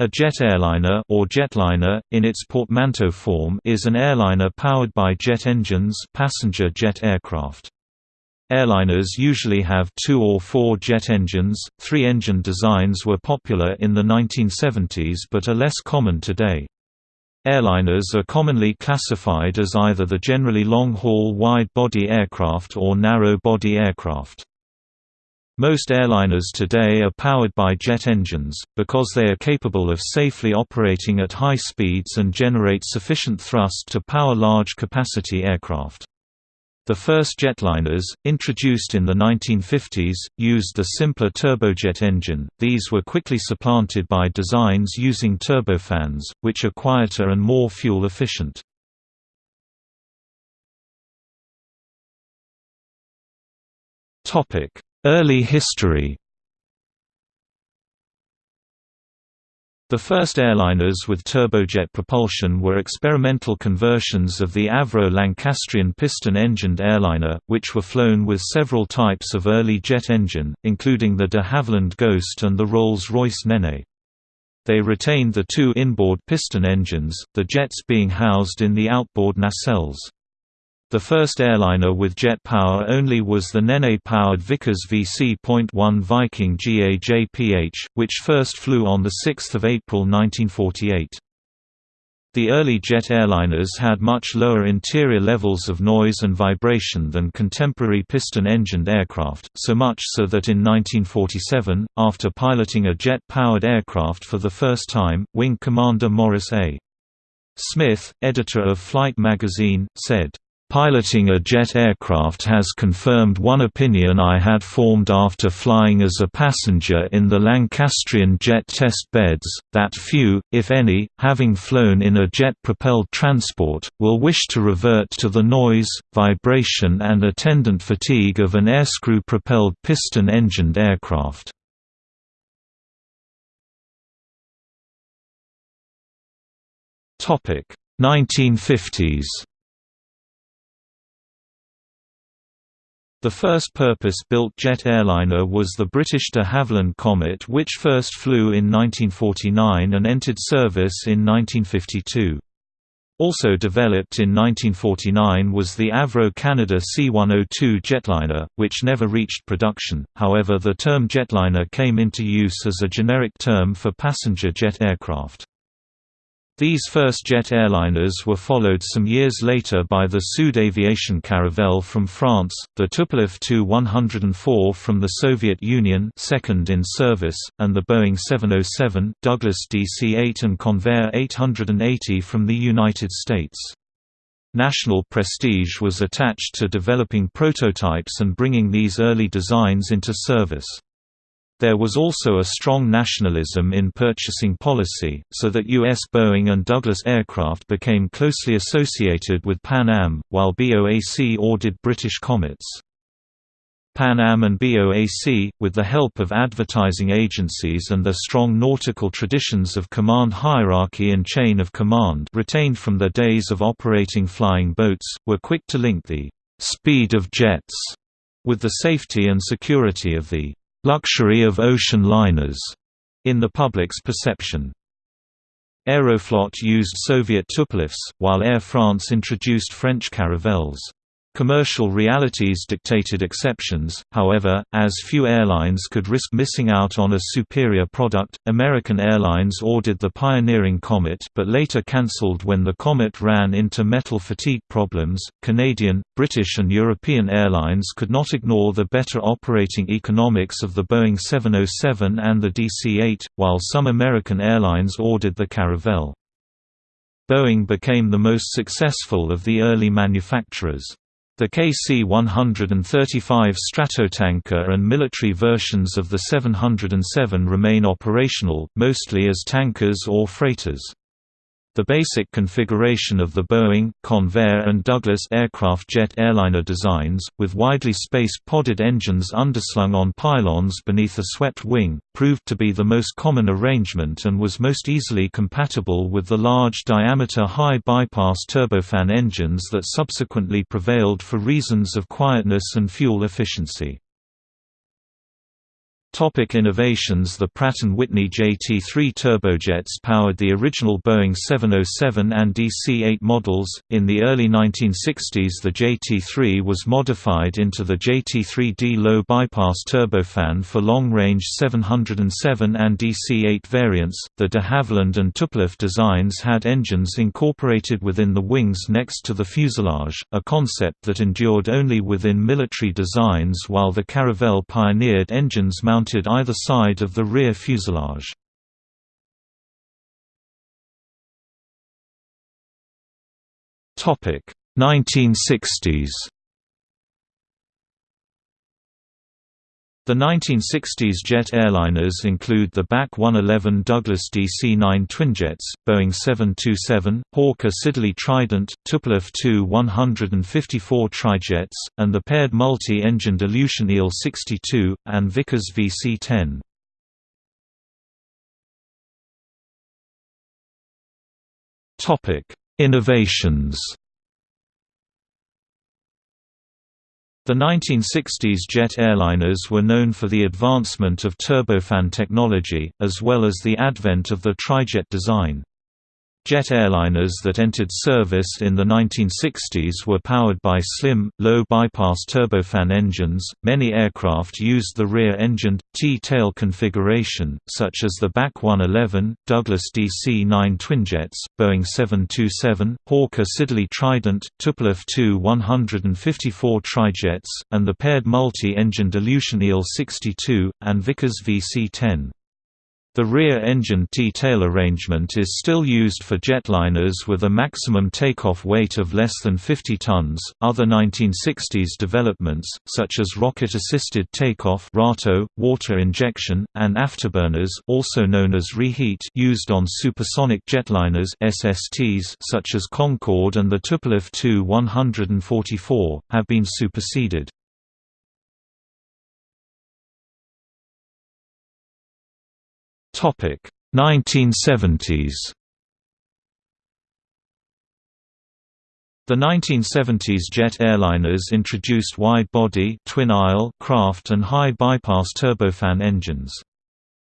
A jet airliner or jetliner, in its portmanteau form is an airliner powered by jet engines passenger jet aircraft. Airliners usually have two or four jet engines, three-engine designs were popular in the 1970s but are less common today. Airliners are commonly classified as either the generally long-haul wide-body aircraft or narrow-body aircraft. Most airliners today are powered by jet engines, because they are capable of safely operating at high speeds and generate sufficient thrust to power large-capacity aircraft. The first jetliners, introduced in the 1950s, used the simpler turbojet engine, these were quickly supplanted by designs using turbofans, which are quieter and more fuel efficient. Topic Early history The first airliners with turbojet propulsion were experimental conversions of the Avro Lancastrian piston-engined airliner, which were flown with several types of early jet engine, including the de Havilland Ghost and the Rolls-Royce Nene. They retained the two inboard piston engines, the jets being housed in the outboard nacelles. The first airliner with jet power only was the Nene-powered Vickers VC.1 Viking GAJPH, which first flew on 6 April 1948. The early jet airliners had much lower interior levels of noise and vibration than contemporary piston-engined aircraft, so much so that in 1947, after piloting a jet-powered aircraft for the first time, Wing Commander Maurice A. Smith, editor of Flight magazine, said, Piloting a jet aircraft has confirmed one opinion I had formed after flying as a passenger in the Lancastrian jet test beds, that few, if any, having flown in a jet-propelled transport, will wish to revert to the noise, vibration and attendant fatigue of an airscrew-propelled piston-engined aircraft. Topic 1950s The first purpose-built jet airliner was the British de Havilland Comet which first flew in 1949 and entered service in 1952. Also developed in 1949 was the Avro Canada C-102 jetliner, which never reached production, however the term jetliner came into use as a generic term for passenger jet aircraft. These first jet airliners were followed some years later by the Sud Aviation Caravelle from France, the Tupolev Tu-104 from the Soviet Union second in service, and the Boeing 707, Douglas DC-8 and Convair 880 from the United States. National prestige was attached to developing prototypes and bringing these early designs into service. There was also a strong nationalism in purchasing policy, so that U.S. Boeing and Douglas aircraft became closely associated with Pan Am, while BOAC ordered British Comets. Pan Am and BOAC, with the help of advertising agencies and their strong nautical traditions of command hierarchy and chain of command retained from their days of operating flying boats, were quick to link the «speed of jets» with the safety and security of the luxury of ocean liners in the public's perception. Aeroflot used Soviet Tupolevs, while Air France introduced French Caravelles. Commercial realities dictated exceptions, however, as few airlines could risk missing out on a superior product. American Airlines ordered the pioneering Comet but later cancelled when the Comet ran into metal fatigue problems. Canadian, British, and European airlines could not ignore the better operating economics of the Boeing 707 and the DC 8, while some American airlines ordered the Caravelle. Boeing became the most successful of the early manufacturers. The KC-135 Stratotanker and military versions of the 707 remain operational, mostly as tankers or freighters. The basic configuration of the Boeing, Convair and Douglas aircraft jet airliner designs, with widely spaced podded engines underslung on pylons beneath a swept wing, proved to be the most common arrangement and was most easily compatible with the large-diameter high-bypass turbofan engines that subsequently prevailed for reasons of quietness and fuel efficiency. Topic innovations The Pratt & Whitney JT3 turbojets powered the original Boeing 707 and DC-8 models. In the early 1960s the JT3 was modified into the JT3D low bypass turbofan for long-range 707 and DC-8 variants. The de Havilland and Tupolev designs had engines incorporated within the wings next to the fuselage, a concept that endured only within military designs while the Caravelle pioneered engines mounted mounted either side of the rear fuselage. Topic 1960s. The 1960s jet airliners include the BAC 111 Douglas DC-9 twinjets, Boeing 727, Hawker Siddeley Trident, Tupolev Tu-154 trijets, and the paired multi-engined Ilyushin Il-62, and Vickers VC-10. Innovations The 1960s jet airliners were known for the advancement of turbofan technology, as well as the advent of the trijet design. Jet airliners that entered service in the 1960s were powered by slim, low-bypass turbofan engines. Many aircraft used the rear-engined, T-tail configuration, such as the BAC 111, Douglas DC-9 twinjets, Boeing 727, Hawker Siddeley Trident, Tupolev Tu-154 trijets, and the paired multi-engined Ilyushin Il-62, and Vickers VC-10. The rear-engine T-tail arrangement is still used for jetliners with a maximum takeoff weight of less than 50 tons. Other 1960s developments, such as rocket-assisted takeoff (RATO), water injection, and afterburners, also known as reheat, used on supersonic jetliners (SSTs) such as Concorde and the Tupolev Tu-144, have been superseded. Topic 1970s. The 1970s jet airliners introduced wide-body twin-aisle craft and high-bypass turbofan engines.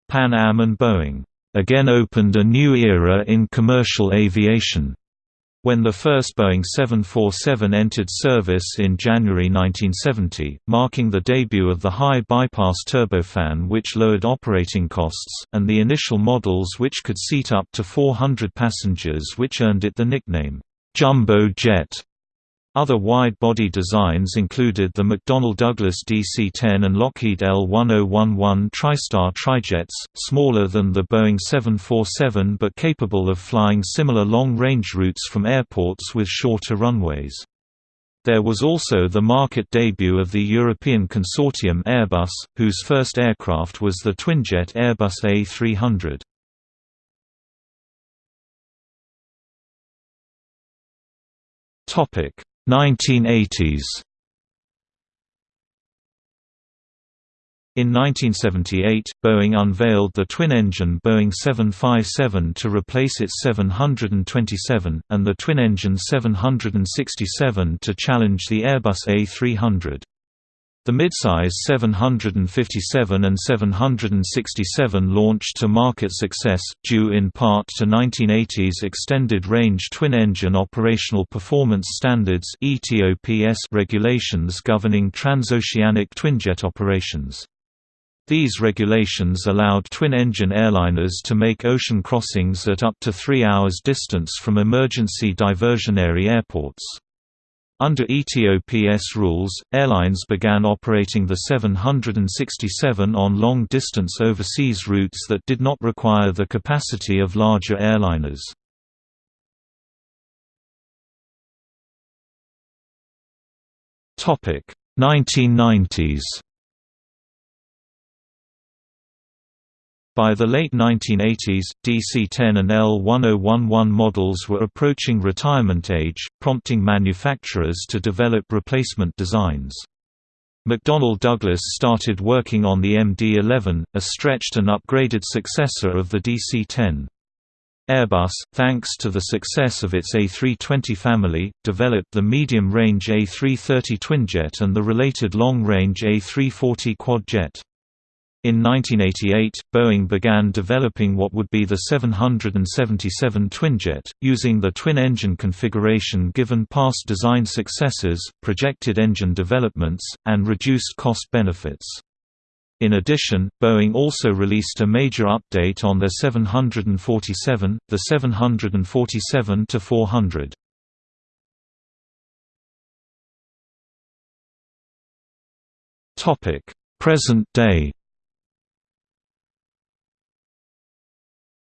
Pan Am and Boeing again opened a new era in commercial aviation when the first Boeing 747 entered service in January 1970, marking the debut of the high-bypass turbofan which lowered operating costs, and the initial models which could seat up to 400 passengers which earned it the nickname, "'Jumbo Jet'. Other wide-body designs included the McDonnell Douglas DC-10 and Lockheed L-1011 TriStar trijets, smaller than the Boeing 747 but capable of flying similar long-range routes from airports with shorter runways. There was also the market debut of the European consortium Airbus, whose first aircraft was the twinjet Airbus A300. Topic 1980s In 1978, Boeing unveiled the twin-engine Boeing 757 to replace its 727, and the twin-engine 767 to challenge the Airbus A300. The midsize 757 and 767 launched to market success, due in part to 1980s extended-range twin-engine operational performance standards (ETOPS) regulations governing transoceanic twinjet operations. These regulations allowed twin-engine airliners to make ocean crossings at up to three hours distance from emergency diversionary airports. Under ETOPS rules, airlines began operating the 767 on long-distance overseas routes that did not require the capacity of larger airliners. Topic 1990s By the late 1980s, DC-10 and L-1011 models were approaching retirement age, prompting manufacturers to develop replacement designs. McDonnell Douglas started working on the MD-11, a stretched and upgraded successor of the DC-10. Airbus, thanks to the success of its A320 family, developed the medium-range A330 twinjet and the related long-range A340 quadjet. In 1988, Boeing began developing what would be the 777 Twinjet, using the twin-engine configuration given past design successes, projected engine developments, and reduced cost benefits. In addition, Boeing also released a major update on their 747, the 747-400. Present day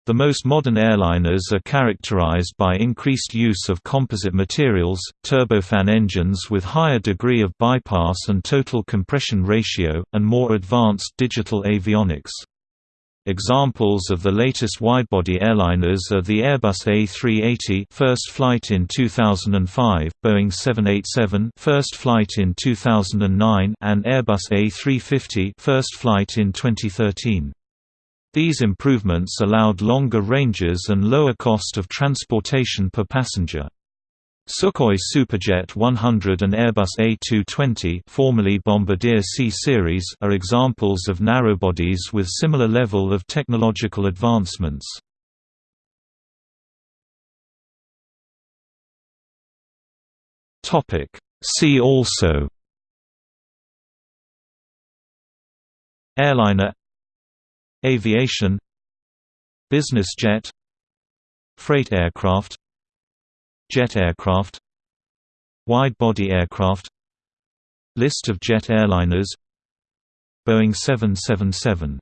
The most modern airliners are characterized by increased use of composite materials, turbofan engines with higher degree of bypass and total compression ratio, and more advanced digital avionics. Examples of the latest widebody airliners are the Airbus A380 first flight in 2005, Boeing 787 first flight in 2009 and Airbus A350 first flight in 2013. These improvements allowed longer ranges and lower cost of transportation per passenger. Sukhoi Superjet 100 and Airbus A220 formerly Bombardier C-Series are examples of narrowbodies with similar level of technological advancements. See also Airliner Aviation Business jet Freight aircraft Jet aircraft Wide-body aircraft List of jet airliners Boeing 777